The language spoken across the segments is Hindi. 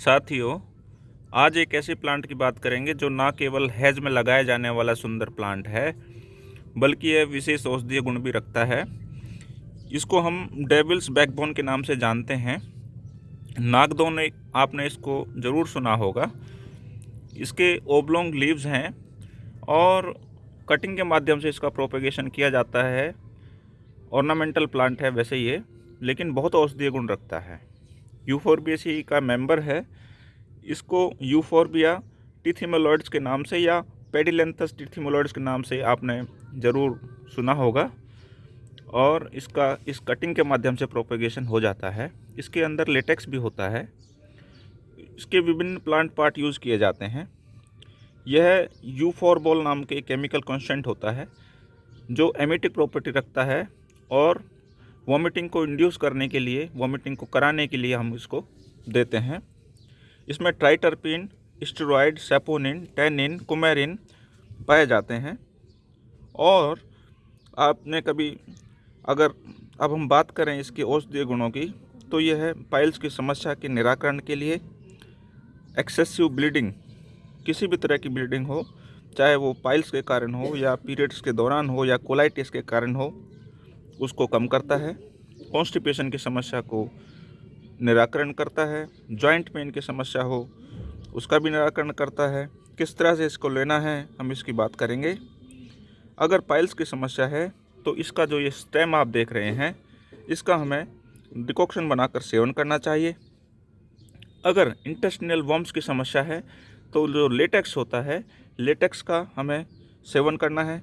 साथियों, आज एक ऐसे प्लांट की बात करेंगे जो ना केवल हैज़ में लगाया जाने वाला सुंदर प्लांट है, बल्कि यह विशेष औषधीय गुण भी रखता है। इसको हम डेविल्स बैकबोन के नाम से जानते हैं। नागदोन आपने इसको ज़रूर सुना होगा। इसके ओबलोंग लीव्स हैं और कटिंग के माध्यम से इसका प्रोपेगेशन किया जाता है। ऑर्नामेंटल प्लांट है वैसे ये, लेकिन बहुत औषधीय गुण रखता है। यूफोरबियसी का मेंबर है। इसको यू यूफोरबिया टिथिमोलॉइड्स के नाम से या पेडिलेंथस टिथिमोलॉइड्स के नाम से आपने ज़रूर सुना होगा। और इसका, इस कटिंग के माध्यम से प्रोपेगेशन हो जाता है। इसके अंदर लेटेक्स भी होता है। इसके विभिन्न प्लांट पार्ट यूज़ किए जाते हैं। यह यूफोरबोल नाम के केमिकल कॉन्स्टेंट होता है, जो एमिटिक प्रॉपर्टी रखता है और वॉमिटिंग को इंड्यूस करने के लिए, वॉमिटिंग को कराने के लिए हम इसको देते हैं। इसमें triterpene steroid saponin tannin coumarin पाए जाते हैं। और आपने कभी, अगर अब हम बात करें इसके औषधीय गुणों की तो यह है पाइल्स की समस्या के निराकरण के लिए। एक्सेसिव ब्लीडिंग किसी भी तरह की ब्लीडिंग हो, चाहे वो पाइल्स के कारण हो या पीरियड्स के दौरान हो या कोलाइटिस के कारण हो उसको कम करता है कॉन्स्टिपेशन की समस्या को निराकरण करता है जॉइंट पेन की समस्या हो, उसका भी निराकरण करता है। किस तरह से इसको लेना है, हम इसकी बात करेंगे। अगर पाइल्स की समस्या है तो इसका जो ये स्टेम आप देख रहे हैं, इसका हमें डिकॉक्शन बनाकर सेवन करना चाहिए। अगर इंटेस्टिनल वॉम्स की समस्या है तो जो लेटेक्स होता है लेटेक्स का हमें सेवन करना है।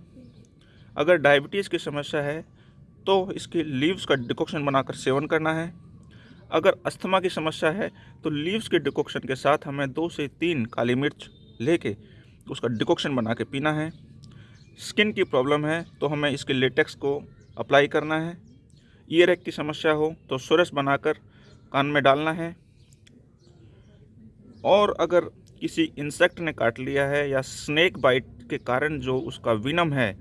अगर डायबिटीज़ की समस्या है तो इसके लीव्स का डिकॉक्शन बनाकर सेवन करना है। अगर अस्थमा की समस्या है तो लीव्स के डिकॉक्शन के साथ हमें दो से तीन काली मिर्च लेके उसका डिकॉक्शन बना के पीना है। स्किन की प्रॉब्लम है तो हमें इसके लेटेक्स को अप्लाई करना है। ईयर की समस्या हो तो सुरस बनाकर कान में डालना है। और अगर किसी इंसेक्ट ने काट लिया है या स्नेक बाइट के कारण जो उसका विनम है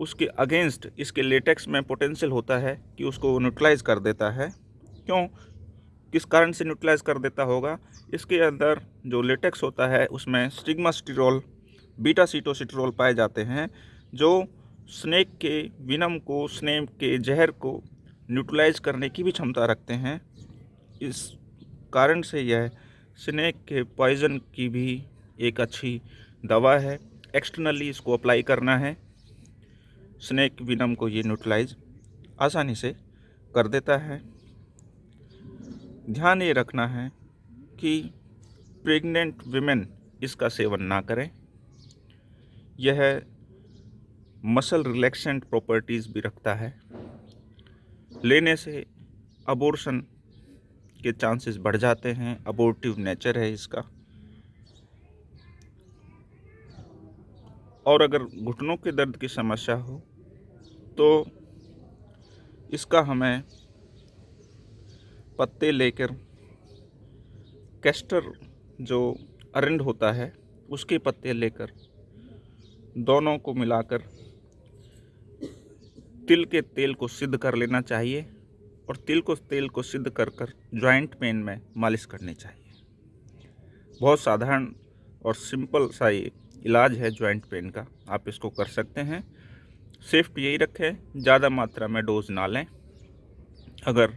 उसके अगेंस्ट इसके लेटेक्स में पोटेंशियल होता है कि उसको न्यूट्रलाइज कर देता है। क्यों? किस कारण से न्यूट्रलाइज कर देता होगा? इसके अंदर जो लेटेक्स होता है, उसमें स्टिग्मास्टिरोल बीटा सीटोसिट्रोल पाए जाते हैं, जो स्नेक के विनम को स्नेक के जहर को न्यूट्रलाइज करने की भी क्षमता रखते हैं। इस कारण से यह स्नेक के पॉइज़न की भी एक अच्छी दवा है। एक्सटर्नली इसको अप्लाई करना है। स्नेक विनम को ये न्यूट्रलाइज आसानी से कर देता है। ध्यान ये रखना है कि प्रेग्नेंट विमेन इसका सेवन ना करें। यह मसल रिलैक्सेंट प्रॉपर्टीज़ भी रखता है। लेने से अबोर्शन के चांसेस बढ़ जाते हैं अबोर्टिव नेचर है इसका। और अगर घुटनों के दर्द की समस्या हो तो इसका हमें पत्ते लेकर कैस्टर जो अरंड होता है, उसके पत्ते लेकर दोनों को मिलाकर तिल के तेल को सिद्ध कर लेना चाहिए और तिल को तेल को सिद्ध कर कर जॉइंट पेन में मालिश करनी चाहिए। बहुत साधारण और सिंपल सा ये इलाज है जॉइंट पेन का। आप इसको कर सकते हैं। सेफ्ट यही रखें, ज़्यादा मात्रा में डोज ना लें। अगर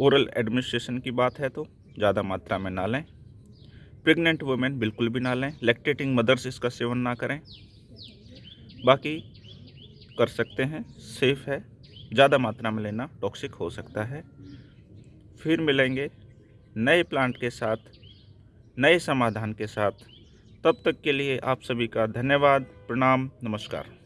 ओरल एडमिनिस्ट्रेशन की बात है तो ज़्यादा मात्रा में ना लें। प्रेग्नेंट वुमेन बिल्कुल भी ना लें। लैक्टेटिंग मदर्स इसका सेवन ना करें। बाकी कर सकते हैं सेफ़ है। ज़्यादा मात्रा में लेना टॉक्सिक हो सकता है। फिर मिलेंगे नए प्लांट के साथ, नए समाधान के साथ। तब तक के लिए आप सभी का धन्यवाद प्रणाम नमस्कार।